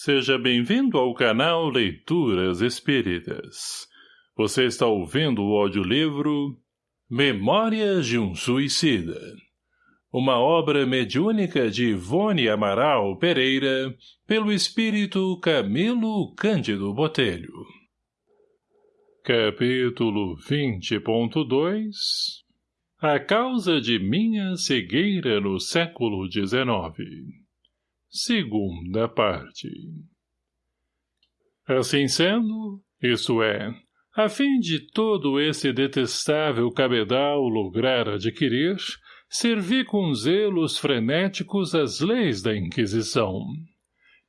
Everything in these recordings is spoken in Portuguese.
Seja bem-vindo ao canal Leituras Espíritas. Você está ouvindo o audiolivro Memórias de um Suicida. Uma obra mediúnica de Ivone Amaral Pereira, pelo espírito Camilo Cândido Botelho. Capítulo 20.2 A causa de minha cegueira no século XIX Segunda parte. Assim sendo, isso é, a fim de todo esse detestável cabedal lograr adquirir, servi com zelos frenéticos as leis da Inquisição.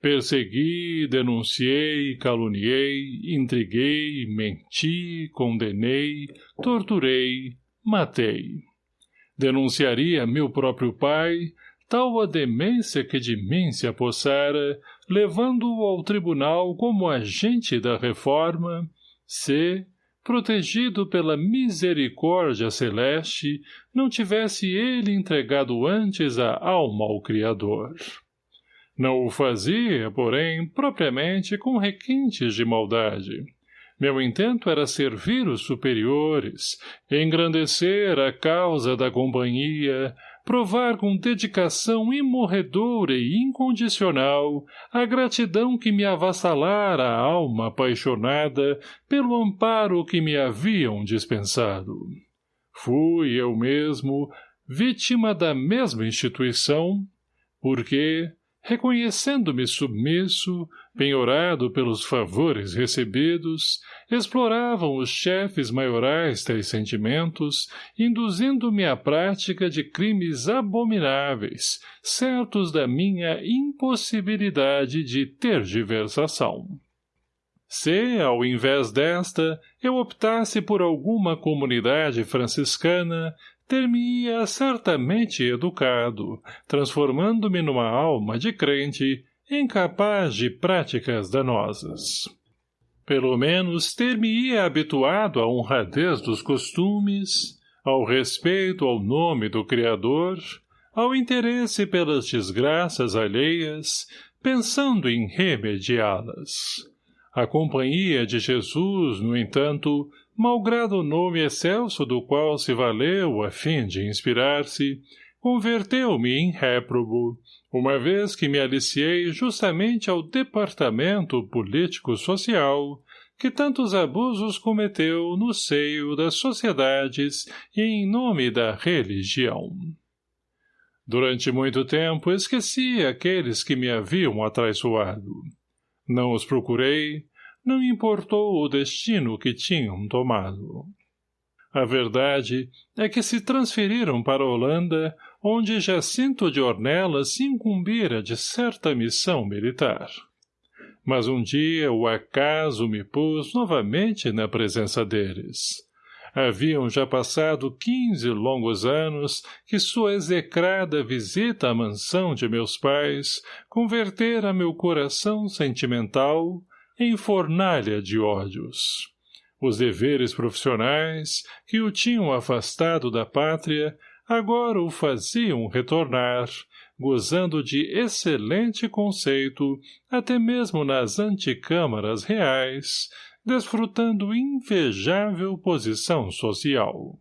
Persegui, denunciei, caluniei, intriguei, menti, condenei, torturei, matei. Denunciaria meu próprio pai, tal a demência que de mim se apossara, levando-o ao tribunal como agente da reforma, se, protegido pela misericórdia celeste, não tivesse ele entregado antes a alma ao Criador. Não o fazia, porém, propriamente com requintes de maldade. Meu intento era servir os superiores, engrandecer a causa da companhia, provar com dedicação imorredora e incondicional a gratidão que me avassalara a alma apaixonada pelo amparo que me haviam dispensado. Fui eu mesmo vítima da mesma instituição, porque, reconhecendo-me submisso, penhorado pelos favores recebidos, exploravam os chefes maiorais tais sentimentos, induzindo-me à prática de crimes abomináveis, certos da minha impossibilidade de tergiversação. Se, ao invés desta, eu optasse por alguma comunidade franciscana, ter-me-ia certamente educado, transformando-me numa alma de crente, incapaz de práticas danosas. Pelo menos ter-me-ia habituado à honradez dos costumes, ao respeito ao nome do Criador, ao interesse pelas desgraças alheias, pensando em remediá-las. A companhia de Jesus, no entanto, malgrado o nome excelso do qual se valeu a fim de inspirar-se, converteu-me em réprobo, uma vez que me aliciei justamente ao departamento político-social, que tantos abusos cometeu no seio das sociedades e em nome da religião. Durante muito tempo esqueci aqueles que me haviam atraiçoado. Não os procurei, não importou o destino que tinham tomado. A verdade é que se transferiram para Holanda onde Jacinto de Ornelas se incumbira de certa missão militar. Mas um dia o acaso me pôs novamente na presença deles. Haviam já passado quinze longos anos que sua execrada visita à mansão de meus pais convertera meu coração sentimental em fornalha de ódios. Os deveres profissionais, que o tinham afastado da pátria, agora o faziam retornar, gozando de excelente conceito, até mesmo nas anticâmaras reais, desfrutando invejável posição social.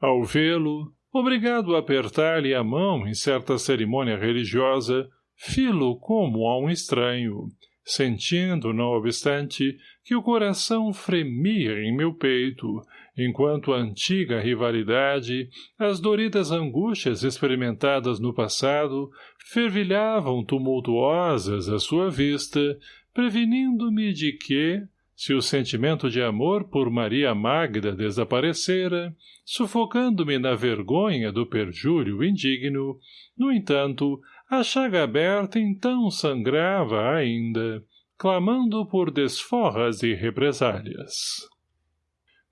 Ao vê-lo, obrigado a apertar-lhe a mão em certa cerimônia religiosa, filo como a um estranho, sentindo, não obstante, que o coração fremia em meu peito, enquanto a antiga rivalidade, as doridas angústias experimentadas no passado, fervilhavam tumultuosas à sua vista, prevenindo-me de que, se o sentimento de amor por Maria Magda desaparecera, sufocando-me na vergonha do perjúrio indigno, no entanto, a chaga aberta então sangrava ainda, clamando por desforras e represálias.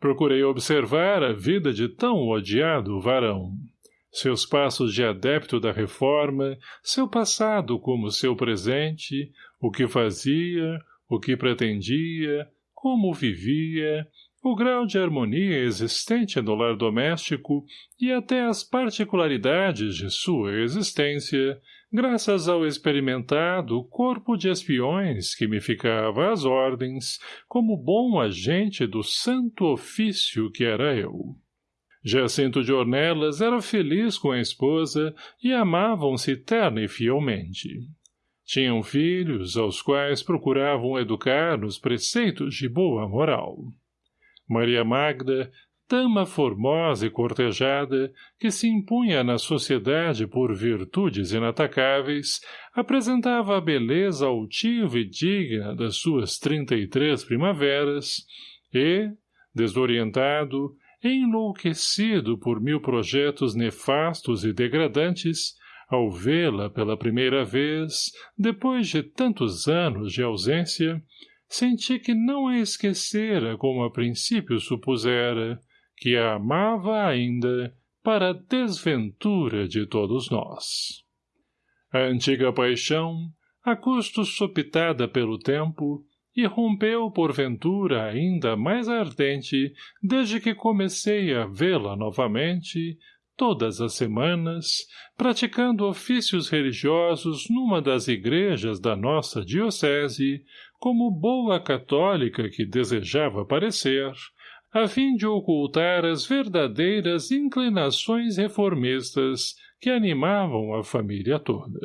Procurei observar a vida de tão odiado varão. Seus passos de adepto da reforma, seu passado como seu presente, o que fazia, o que pretendia, como vivia, o grau de harmonia existente no lar doméstico e até as particularidades de sua existência, graças ao experimentado corpo de espiões que me ficava às ordens, como bom agente do santo ofício que era eu. Jacinto de Ornelas era feliz com a esposa e amavam-se terna e fielmente. Tinham filhos, aos quais procuravam educar nos preceitos de boa moral. Maria Magda, dama formosa e cortejada, que se impunha na sociedade por virtudes inatacáveis, apresentava a beleza altiva e digna das suas trinta e três primaveras, e, desorientado, enlouquecido por mil projetos nefastos e degradantes, ao vê-la pela primeira vez, depois de tantos anos de ausência, senti que não a esquecera como a princípio supusera, que a amava ainda para a desventura de todos nós. A antiga paixão, a custo sopitada pelo tempo, irrompeu porventura ainda mais ardente desde que comecei a vê-la novamente, todas as semanas, praticando ofícios religiosos numa das igrejas da nossa diocese, como boa católica que desejava parecer, a fim de ocultar as verdadeiras inclinações reformistas que animavam a família toda.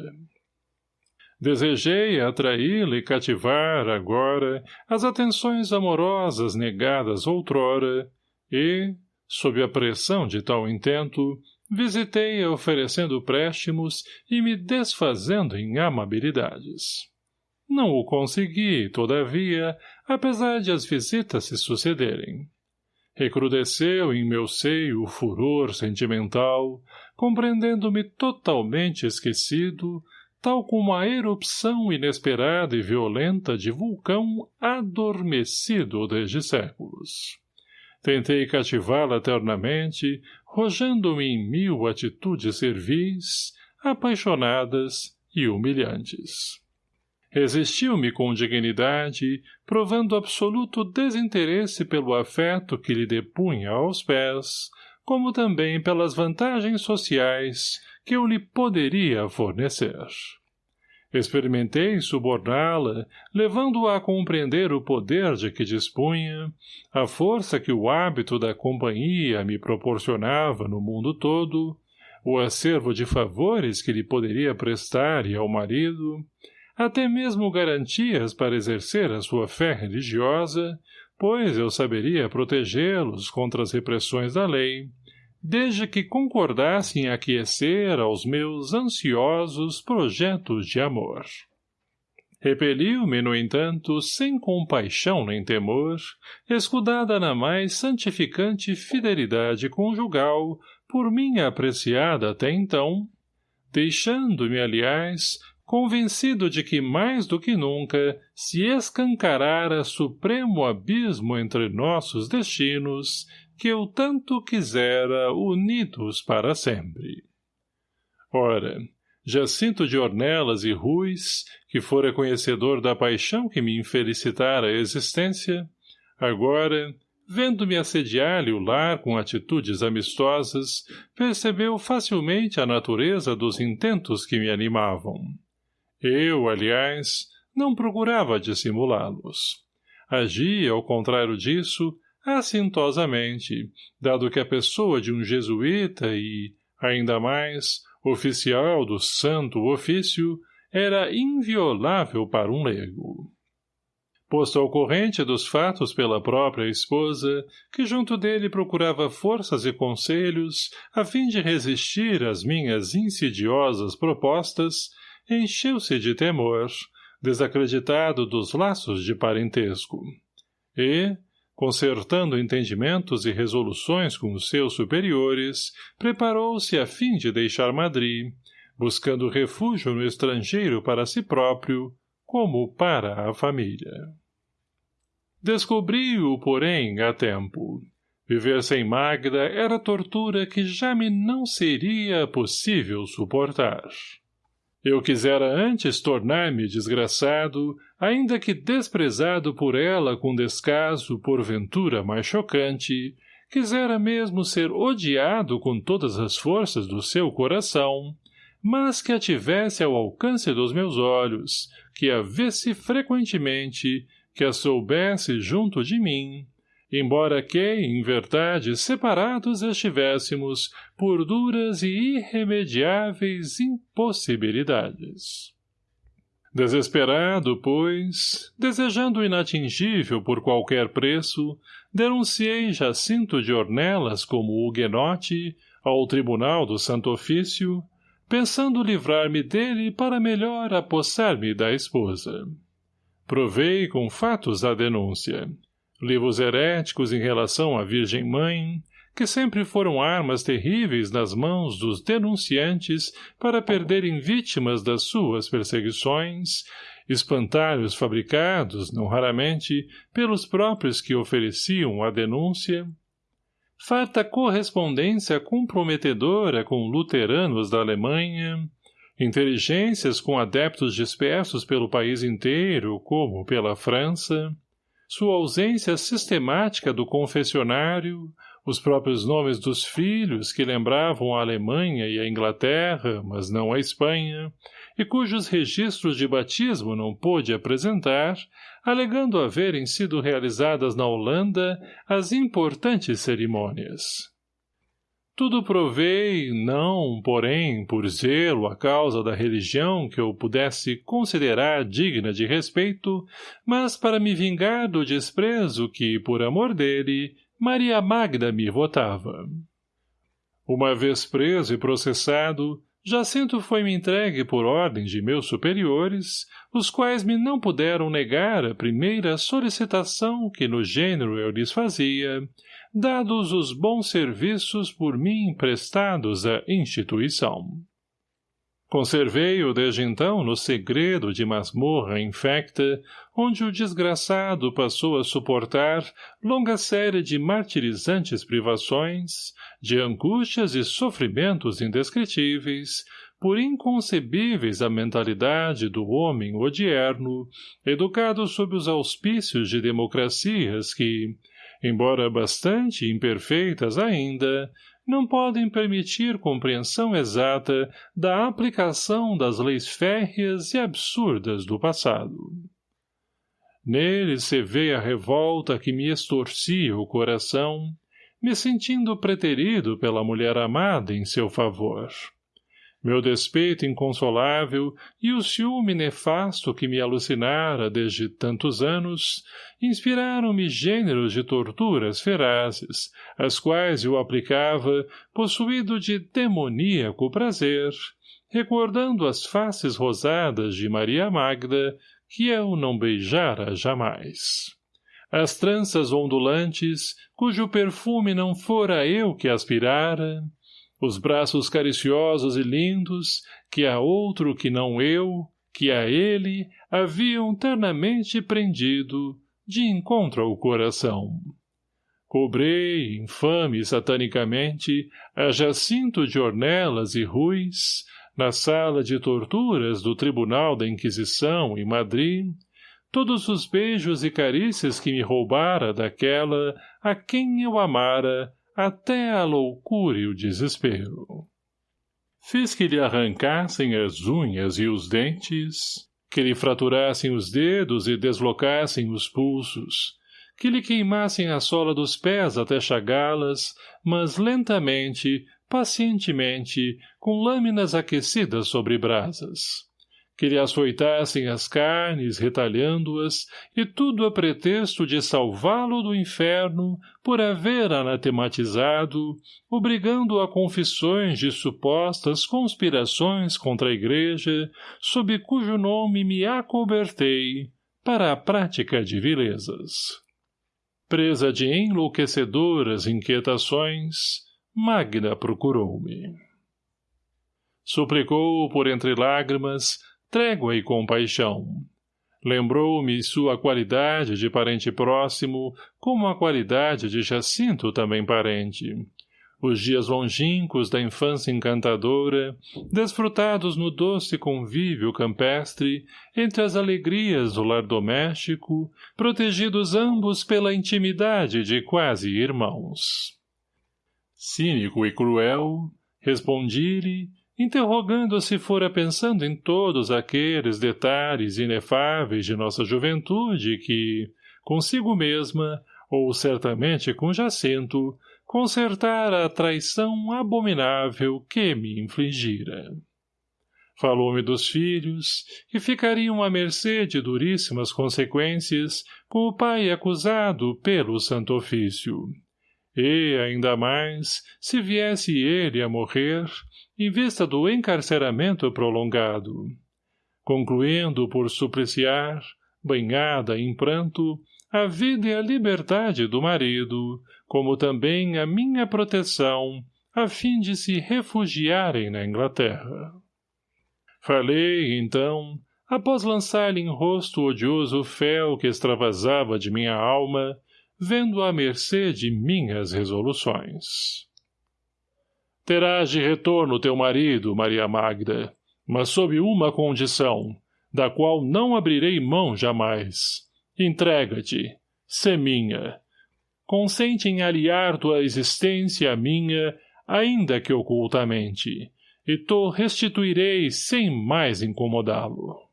Desejei atraí-la e cativar, agora, as atenções amorosas negadas outrora, e, sob a pressão de tal intento, visitei-a oferecendo préstimos e me desfazendo em amabilidades. Não o consegui, todavia, apesar de as visitas se sucederem. Recrudesceu em meu seio o furor sentimental, compreendendo-me totalmente esquecido, tal como a erupção inesperada e violenta de vulcão adormecido desde séculos. Tentei cativá-la eternamente, rojando-me em mil atitudes servis, apaixonadas e humilhantes. Resistiu-me com dignidade, provando absoluto desinteresse pelo afeto que lhe depunha aos pés, como também pelas vantagens sociais que eu lhe poderia fornecer. Experimentei suborná-la, levando-a a compreender o poder de que dispunha, a força que o hábito da companhia me proporcionava no mundo todo, o acervo de favores que lhe poderia prestar e ao marido, até mesmo garantias para exercer a sua fé religiosa, pois eu saberia protegê-los contra as repressões da lei, desde que concordasse em aquecer aos meus ansiosos projetos de amor. Repeliu-me, no entanto, sem compaixão nem temor, escudada na mais santificante fidelidade conjugal, por mim apreciada até então, deixando-me, aliás, convencido de que mais do que nunca se escancarara supremo abismo entre nossos destinos que eu tanto quisera unidos para sempre. Ora, Jacinto de Ornelas e Ruiz, que fora conhecedor da paixão que me infelicitara a existência, agora, vendo-me assediar-lhe o lar com atitudes amistosas, percebeu facilmente a natureza dos intentos que me animavam. Eu, aliás, não procurava dissimulá-los. Agia, ao contrário disso, assintosamente, dado que a pessoa de um jesuíta e, ainda mais, oficial do santo ofício, era inviolável para um leigo. Posto ao corrente dos fatos pela própria esposa, que junto dele procurava forças e conselhos, a fim de resistir às minhas insidiosas propostas, encheu-se de temor, desacreditado dos laços de parentesco. E, concertando entendimentos e resoluções com os seus superiores, preparou-se a fim de deixar Madrid, buscando refúgio no estrangeiro para si próprio, como para a família. Descobri-o, porém, a tempo. Viver sem Magda era tortura que já me não seria possível suportar. Eu quisera antes tornar-me desgraçado, ainda que desprezado por ela com descaso por ventura mais chocante, quisera mesmo ser odiado com todas as forças do seu coração, mas que a tivesse ao alcance dos meus olhos, que a visse frequentemente, que a soubesse junto de mim, embora que, em verdade, separados estivéssemos por duras e irremediáveis impossibilidades. Desesperado, pois, desejando o inatingível por qualquer preço, denunciei Jacinto de Ornelas como huguenote ao Tribunal do Santo Ofício, pensando livrar-me dele para melhor apossar-me da esposa. Provei com fatos a denúncia. Livros heréticos em relação à Virgem Mãe, que sempre foram armas terríveis nas mãos dos denunciantes para perderem vítimas das suas perseguições, espantalhos fabricados, não raramente, pelos próprios que ofereciam a denúncia, farta correspondência comprometedora com luteranos da Alemanha, inteligências com adeptos dispersos pelo país inteiro, como pela França, sua ausência sistemática do confessionário, os próprios nomes dos filhos que lembravam a Alemanha e a Inglaterra, mas não a Espanha, e cujos registros de batismo não pôde apresentar, alegando haverem sido realizadas na Holanda as importantes cerimônias. Tudo provei, não, porém, por zelo à causa da religião que eu pudesse considerar digna de respeito, mas para me vingar do desprezo que, por amor dele, Maria Magda me votava. Uma vez preso e processado, Jacinto foi-me entregue por ordem de meus superiores, os quais me não puderam negar a primeira solicitação que no gênero eu lhes fazia, dados os bons serviços por mim prestados à instituição. Conservei-o desde então no segredo de masmorra infecta, onde o desgraçado passou a suportar longa série de martirizantes privações, de angústias e sofrimentos indescritíveis, por inconcebíveis à mentalidade do homem odierno, educado sob os auspícios de democracias que, embora bastante imperfeitas ainda, não podem permitir compreensão exata da aplicação das leis férreas e absurdas do passado. Nele se vê a revolta que me estorcia o coração, me sentindo preterido pela mulher amada em seu favor meu despeito inconsolável e o ciúme nefasto que me alucinara desde tantos anos, inspiraram-me gêneros de torturas ferazes, as quais eu aplicava, possuído de demoníaco prazer, recordando as faces rosadas de Maria Magda, que eu não beijara jamais. As tranças ondulantes, cujo perfume não fora eu que aspirara, os braços cariciosos e lindos, que a outro que não eu, que a ele, haviam ternamente prendido, de encontro ao coração. Cobrei, infame satanicamente, a Jacinto de Ornelas e Ruiz, na sala de torturas do Tribunal da Inquisição em Madrid, todos os beijos e carícias que me roubara daquela a quem eu amara até a loucura e o desespero. Fiz que lhe arrancassem as unhas e os dentes, que lhe fraturassem os dedos e deslocassem os pulsos, que lhe queimassem a sola dos pés até chagá-las, mas lentamente, pacientemente, com lâminas aquecidas sobre brasas que lhe açoitassem as carnes, retalhando-as, e tudo a pretexto de salvá-lo do inferno por haver anatematizado, obrigando a confissões de supostas conspirações contra a igreja, sob cujo nome me acobertei, para a prática de vilezas. Presa de enlouquecedoras inquietações, Magda procurou-me. Suplicou por entre lágrimas trégua e compaixão. Lembrou-me sua qualidade de parente próximo, como a qualidade de Jacinto também parente. os dias longínquos da infância encantadora, desfrutados no doce convívio campestre, entre as alegrias do lar doméstico, protegidos ambos pela intimidade de quase irmãos. Cínico e cruel, respondi-lhe, interrogando se fora pensando em todos aqueles detalhes inefáveis de nossa juventude que, consigo mesma, ou certamente com Jacinto, consertar a traição abominável que me infligira. Falou-me dos filhos, que ficariam à mercê de duríssimas consequências com o pai acusado pelo santo ofício. E, ainda mais, se viesse ele a morrer, em vista do encarceramento prolongado. Concluindo por supliciar, banhada em pranto, a vida e a liberdade do marido, como também a minha proteção, a fim de se refugiarem na Inglaterra. Falei, então, após lançar-lhe em rosto o odioso fel que extravasava de minha alma, vendo à mercê de minhas resoluções. Terás de retorno teu marido, Maria Magda, mas sob uma condição, da qual não abrirei mão jamais. Entrega-te, sê minha, consente em aliar tua existência à minha, ainda que ocultamente, e tu restituirei sem mais incomodá-lo.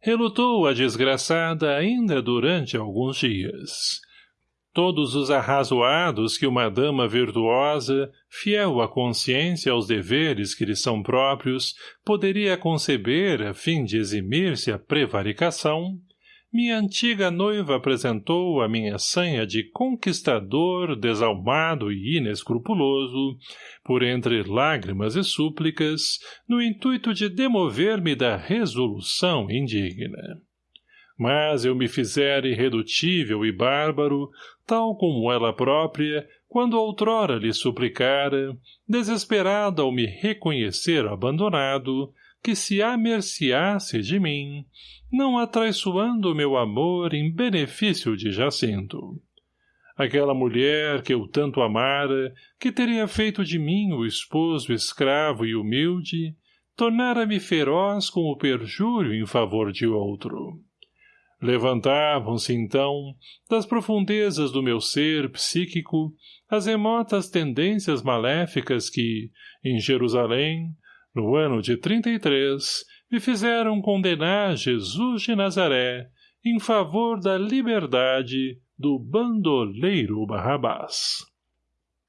Relutou a desgraçada ainda durante alguns dias. Todos os arrazoados que uma dama virtuosa, fiel à consciência aos deveres que lhe são próprios, poderia conceber a fim de eximir-se a prevaricação, minha antiga noiva apresentou a minha sanha de conquistador desalmado e inescrupuloso, por entre lágrimas e súplicas, no intuito de demover-me da resolução indigna. Mas eu me fizera irredutível e bárbaro, tal como ela própria, quando outrora lhe suplicara, desesperada ao me reconhecer abandonado, que se amerciasse de mim, não atraiçoando meu amor em benefício de Jacinto. Aquela mulher que eu tanto amara, que teria feito de mim o esposo escravo e humilde, tornara-me feroz com o perjúrio em favor de outro. Levantavam-se, então, das profundezas do meu ser psíquico, as remotas tendências maléficas que, em Jerusalém, no ano de trinta e três, me fizeram condenar Jesus de Nazaré em favor da liberdade do bandoleiro Barrabás.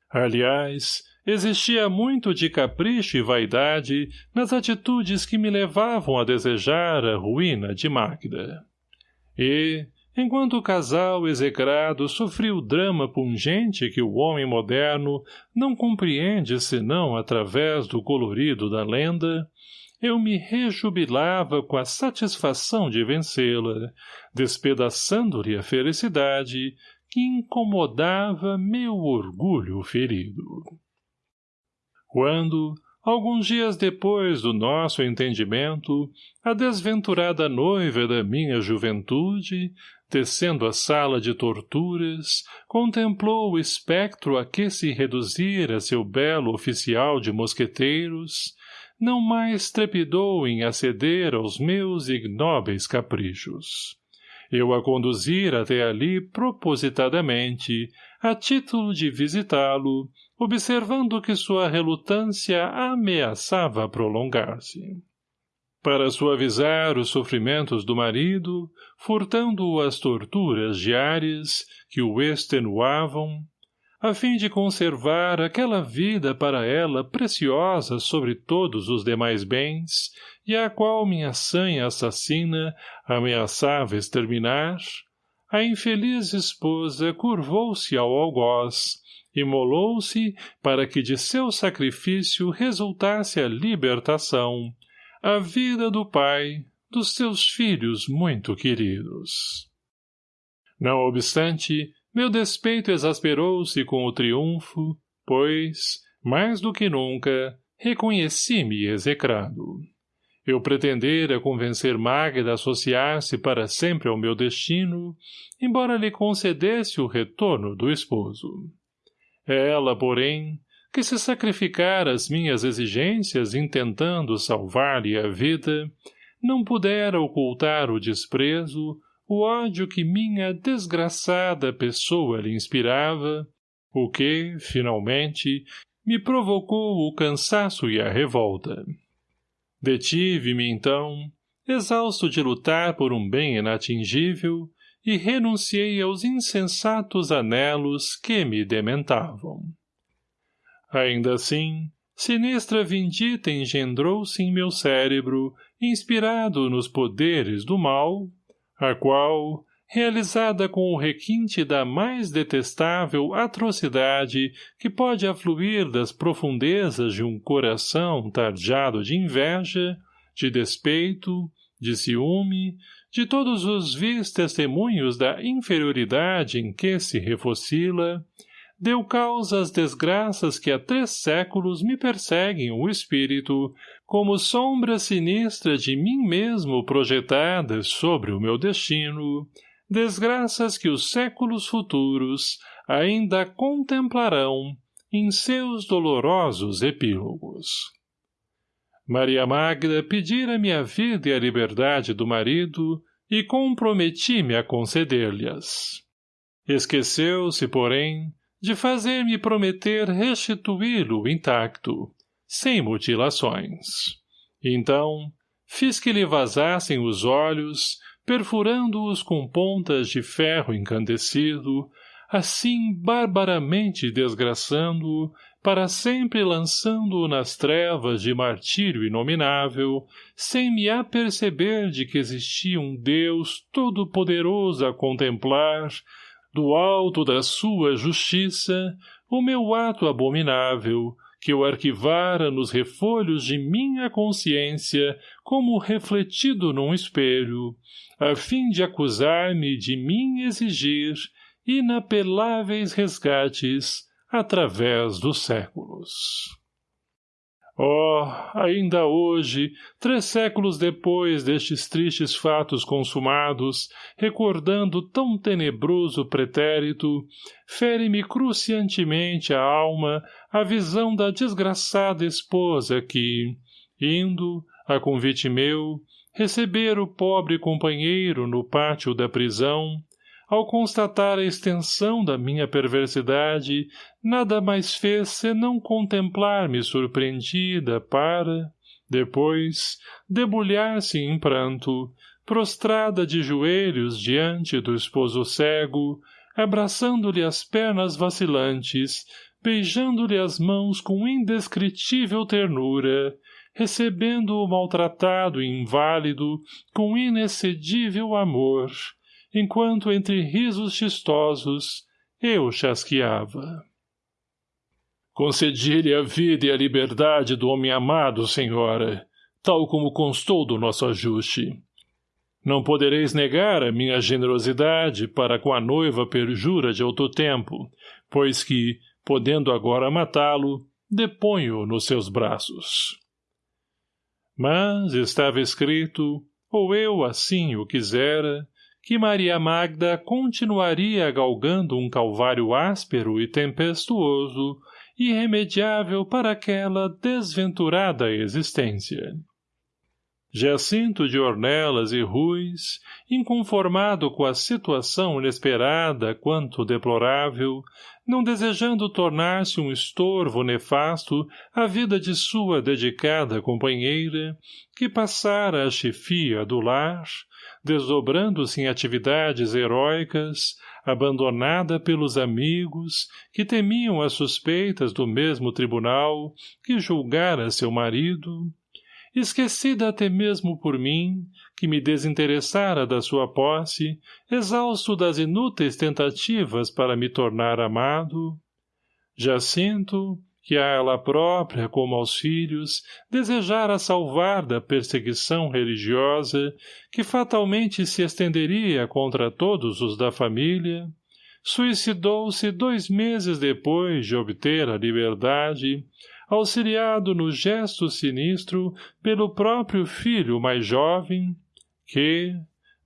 Aliás, existia muito de capricho e vaidade nas atitudes que me levavam a desejar a ruína de Magda. E, enquanto o casal execrado sofria o drama pungente que o homem moderno não compreende senão através do colorido da lenda, eu me rejubilava com a satisfação de vencê-la, despedaçando-lhe a felicidade que incomodava meu orgulho ferido. Quando, alguns dias depois do nosso entendimento, a desventurada noiva da minha juventude, descendo a sala de torturas, contemplou o espectro a que se reduzira seu belo oficial de mosqueteiros, não mais trepidou em aceder aos meus ignóbeis caprichos. Eu a conduzir até ali propositadamente, a título de visitá-lo, observando que sua relutância ameaçava prolongar-se. Para suavizar os sofrimentos do marido, furtando-o as torturas diárias que o extenuavam, a fim de conservar aquela vida para ela preciosa sobre todos os demais bens, e a qual minha sanha assassina ameaçava exterminar, a infeliz esposa curvou-se ao algoz, imolou-se para que de seu sacrifício resultasse a libertação, a vida do pai, dos seus filhos muito queridos. Não obstante, meu despeito exasperou-se com o triunfo, pois, mais do que nunca, reconheci-me execrado. Eu pretendera convencer Magda a associar-se para sempre ao meu destino, embora lhe concedesse o retorno do esposo. Ela, porém, que se sacrificara às minhas exigências intentando salvar-lhe a vida, não pudera ocultar o desprezo, o ódio que minha desgraçada pessoa lhe inspirava, o que, finalmente, me provocou o cansaço e a revolta. Detive-me, então, exausto de lutar por um bem inatingível, e renunciei aos insensatos anelos que me dementavam. Ainda assim, sinistra vindita engendrou-se em meu cérebro, inspirado nos poderes do mal, a qual, realizada com o requinte da mais detestável atrocidade que pode afluir das profundezas de um coração tarjado de inveja, de despeito, de ciúme, de todos os vis testemunhos da inferioridade em que se refocila, deu causa às desgraças que há três séculos me perseguem o espírito, como sombra sinistra de mim mesmo projetadas sobre o meu destino, desgraças que os séculos futuros ainda contemplarão em seus dolorosos epílogos. Maria Magda pedira-me a vida e a liberdade do marido e comprometi-me a conceder-lhes. Esqueceu-se, porém, de fazer-me prometer restituí-lo intacto, sem mutilações. Então, fiz que lhe vazassem os olhos, perfurando-os com pontas de ferro encandecido, assim barbaramente desgraçando-o, para sempre lançando-o nas trevas de martírio inominável, sem me aperceber de que existia um Deus todo-poderoso a contemplar, do alto da sua justiça, o meu ato abominável, que eu arquivara nos refolhos de minha consciência como refletido num espelho, a fim de acusar-me de mim exigir inapeláveis resgates através dos séculos. Oh, ainda hoje, três séculos depois destes tristes fatos consumados, recordando tão tenebroso pretérito, fere-me cruciantemente a alma a visão da desgraçada esposa que, indo, a convite meu, receber o pobre companheiro no pátio da prisão, ao constatar a extensão da minha perversidade, nada mais fez senão contemplar-me surpreendida para, depois, debulhar-se em pranto, prostrada de joelhos diante do esposo cego, abraçando-lhe as pernas vacilantes, beijando-lhe as mãos com indescritível ternura, recebendo o maltratado e inválido com inexcedível amor, enquanto entre risos chistosos eu chasqueava. Concedi-lhe a vida e a liberdade do homem amado, senhora, tal como constou do nosso ajuste. Não podereis negar a minha generosidade para com a noiva perjura de outro tempo, pois que, podendo agora matá-lo, deponho nos seus braços. Mas estava escrito, ou eu assim o quisera, que Maria Magda continuaria galgando um calvário áspero e tempestuoso, irremediável para aquela desventurada existência. Jacinto de Ornelas e Ruiz, inconformado com a situação inesperada quanto deplorável, não desejando tornar-se um estorvo nefasto à vida de sua dedicada companheira, que passara a chefia do lar, desdobrando-se em atividades heróicas, abandonada pelos amigos, que temiam as suspeitas do mesmo tribunal que julgara seu marido, esquecida até mesmo por mim, que me desinteressara da sua posse, exausto das inúteis tentativas para me tornar amado, Jacinto, que a ela própria, como aos filhos, desejara salvar da perseguição religiosa, que fatalmente se estenderia contra todos os da família, suicidou-se dois meses depois de obter a liberdade, auxiliado no gesto sinistro pelo próprio filho mais jovem, que,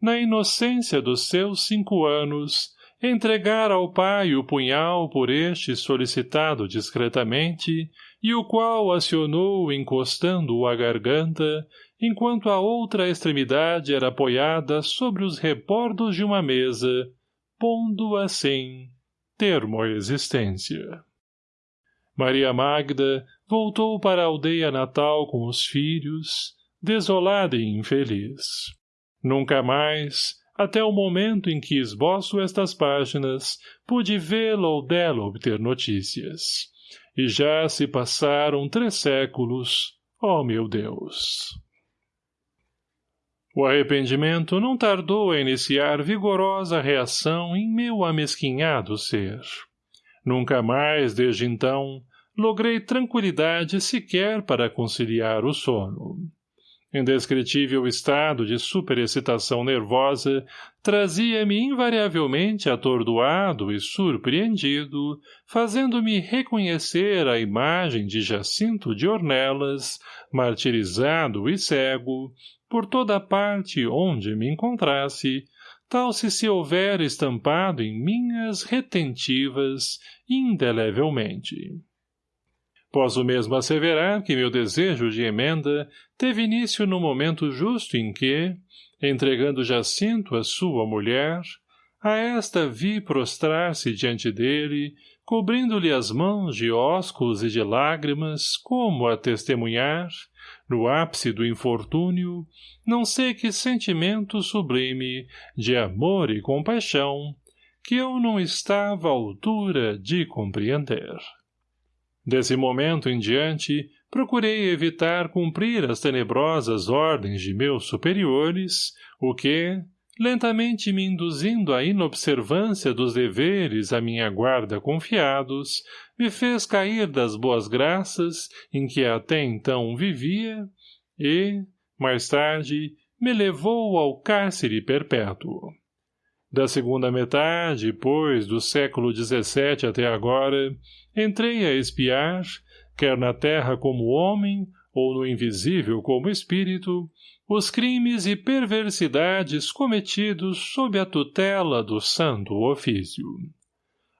na inocência dos seus cinco anos, entregar ao pai o punhal por este solicitado discretamente, e o qual acionou encostando-o à garganta, enquanto a outra extremidade era apoiada sobre os rebordos de uma mesa, pondo assim termo à existência. Maria Magda voltou para a aldeia natal com os filhos, desolada e infeliz. Nunca mais, até o momento em que esboço estas páginas, pude vê-la ou dela obter notícias. E já se passaram três séculos, ó oh meu Deus! O arrependimento não tardou a iniciar vigorosa reação em meu amesquinhado ser. Nunca mais, desde então, logrei tranquilidade sequer para conciliar o sono. Indescritível estado de superexcitação nervosa trazia-me invariavelmente atordoado e surpreendido, fazendo-me reconhecer a imagem de Jacinto de Ornelas, martirizado e cego, por toda parte onde me encontrasse, tal se se houver estampado em minhas retentivas indelevelmente. Posso mesmo asseverar que meu desejo de emenda teve início no momento justo em que, entregando Jacinto a sua mulher, a esta vi prostrar-se diante dele, cobrindo-lhe as mãos de ósculos e de lágrimas, como a testemunhar, no ápice do infortúnio, não sei que sentimento sublime de amor e compaixão que eu não estava à altura de compreender. Desse momento em diante, procurei evitar cumprir as tenebrosas ordens de meus superiores, o que, lentamente me induzindo à inobservância dos deveres à minha guarda confiados, me fez cair das boas graças em que até então vivia e, mais tarde, me levou ao cárcere perpétuo. Da segunda metade, pois, do século XVII até agora, entrei a espiar, quer na terra como homem, ou no invisível como espírito, os crimes e perversidades cometidos sob a tutela do santo ofício.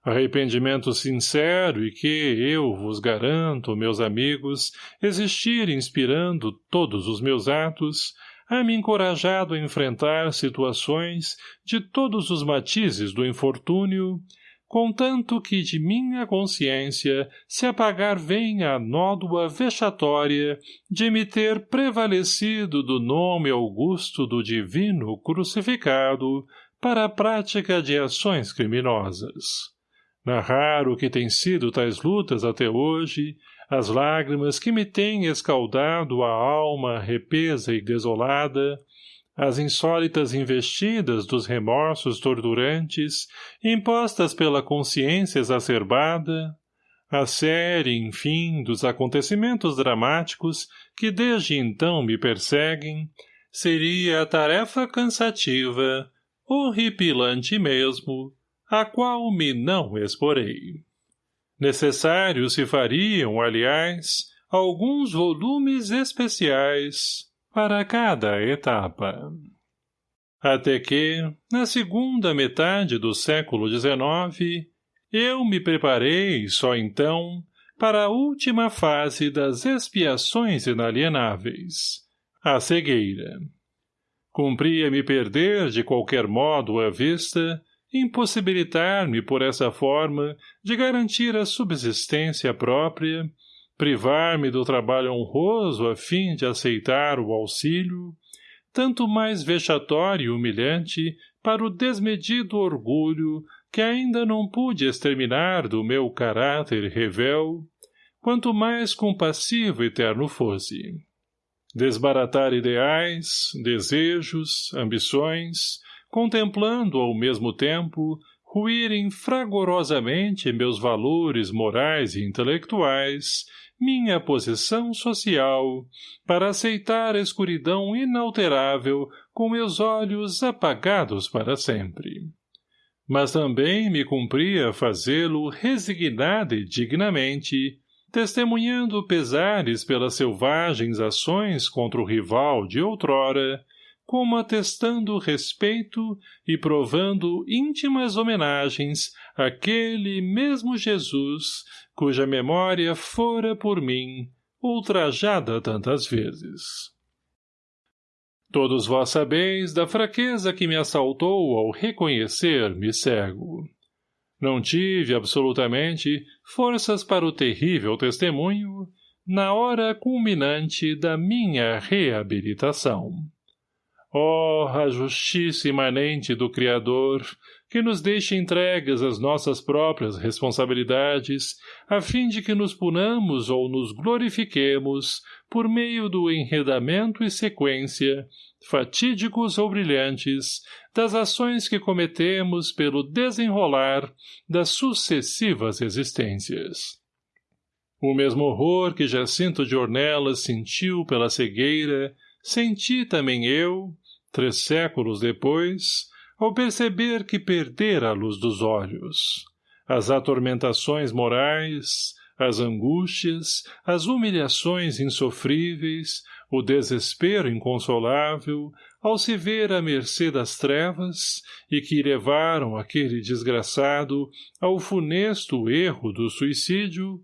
Arrependimento sincero e que, eu vos garanto, meus amigos, existir inspirando todos os meus atos, a me encorajado a enfrentar situações de todos os matizes do infortúnio, contanto que de minha consciência se apagar venha a nódoa vexatória de me ter prevalecido do nome augusto do divino crucificado para a prática de ações criminosas. Narrar o que tem sido tais lutas até hoje, as lágrimas que me têm escaldado a alma repesa e desolada, as insólitas investidas dos remorsos torturantes, impostas pela consciência exacerbada, a série, enfim, dos acontecimentos dramáticos que desde então me perseguem, seria a tarefa cansativa, horripilante mesmo, a qual me não exporei. Necessário se fariam, aliás, alguns volumes especiais para cada etapa. Até que, na segunda metade do século XIX, eu me preparei, só então, para a última fase das expiações inalienáveis, a cegueira. Cumpria-me perder de qualquer modo a vista, impossibilitar-me por essa forma de garantir a subsistência própria privar-me do trabalho honroso a fim de aceitar o auxílio, tanto mais vexatório e humilhante para o desmedido orgulho que ainda não pude exterminar do meu caráter revel, quanto mais compassivo e terno fosse. Desbaratar ideais, desejos, ambições, contemplando ao mesmo tempo ruírem fragorosamente meus valores morais e intelectuais, minha posição social, para aceitar a escuridão inalterável com meus olhos apagados para sempre. Mas também me cumpria fazê-lo resignada e dignamente, testemunhando pesares pelas selvagens ações contra o rival de outrora, como atestando respeito e provando íntimas homenagens àquele mesmo Jesus, cuja memória fora por mim ultrajada tantas vezes. Todos vós sabeis da fraqueza que me assaltou ao reconhecer-me cego. Não tive, absolutamente, forças para o terrível testemunho na hora culminante da minha reabilitação. Oh, a justiça imanente do Criador, que nos deixa entregues às nossas próprias responsabilidades, a fim de que nos punamos ou nos glorifiquemos, por meio do enredamento e sequência, fatídicos ou brilhantes, das ações que cometemos pelo desenrolar das sucessivas existências. O mesmo horror que Jacinto de Ornelas sentiu pela cegueira, senti também eu, três séculos depois, ao perceber que perdera a luz dos olhos. As atormentações morais, as angústias, as humilhações insofríveis, o desespero inconsolável, ao se ver à mercê das trevas, e que levaram aquele desgraçado ao funesto erro do suicídio,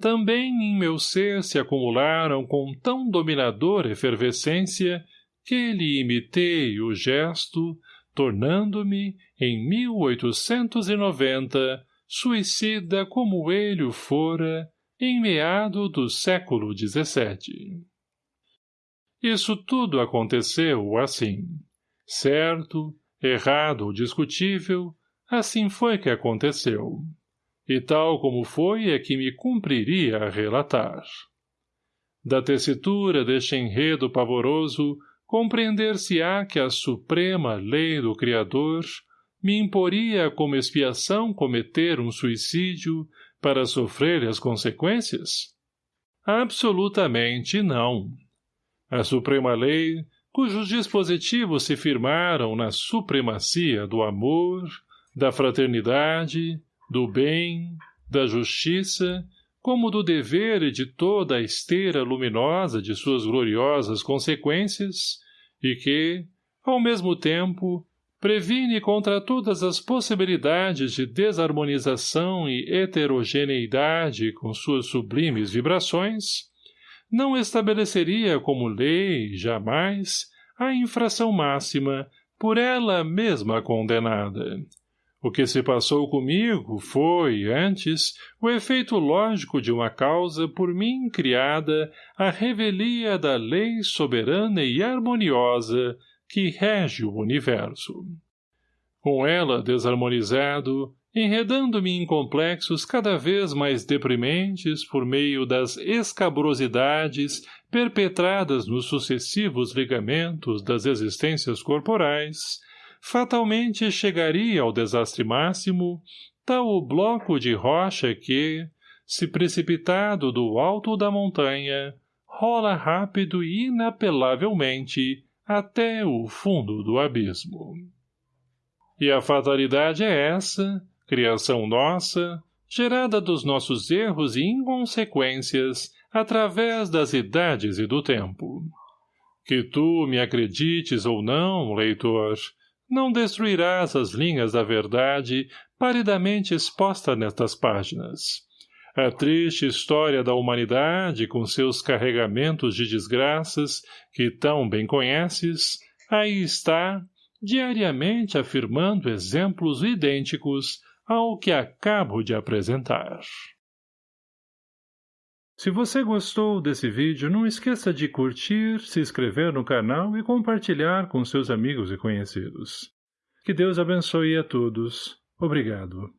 também em meu ser se acumularam com tão dominadora efervescência que lhe imitei o gesto, tornando-me, em 1890, suicida como ele o fora, em meado do século XVII. Isso tudo aconteceu assim. Certo, errado ou discutível, assim foi que aconteceu. E tal como foi é que me cumpriria relatar. Da tessitura deste enredo pavoroso, compreender-se-á que a suprema lei do Criador me imporia como expiação cometer um suicídio para sofrer as consequências? Absolutamente não. A suprema lei, cujos dispositivos se firmaram na supremacia do amor, da fraternidade, do bem, da justiça, como do dever e de toda a esteira luminosa de suas gloriosas consequências, e que, ao mesmo tempo, previne contra todas as possibilidades de desarmonização e heterogeneidade com suas sublimes vibrações, não estabeleceria como lei, jamais, a infração máxima, por ela mesma condenada, o que se passou comigo foi, antes, o efeito lógico de uma causa por mim criada à revelia da lei soberana e harmoniosa que rege o universo. Com ela desarmonizado, enredando-me em complexos cada vez mais deprimentes por meio das escabrosidades perpetradas nos sucessivos ligamentos das existências corporais, fatalmente chegaria ao desastre máximo, tal o bloco de rocha que, se precipitado do alto da montanha, rola rápido e inapelavelmente até o fundo do abismo. E a fatalidade é essa, criação nossa, gerada dos nossos erros e inconsequências através das idades e do tempo. Que tu me acredites ou não, leitor, não destruirás as linhas da verdade paridamente exposta nestas páginas. A triste história da humanidade, com seus carregamentos de desgraças, que tão bem conheces, aí está, diariamente afirmando exemplos idênticos ao que acabo de apresentar. Se você gostou desse vídeo, não esqueça de curtir, se inscrever no canal e compartilhar com seus amigos e conhecidos. Que Deus abençoe a todos. Obrigado.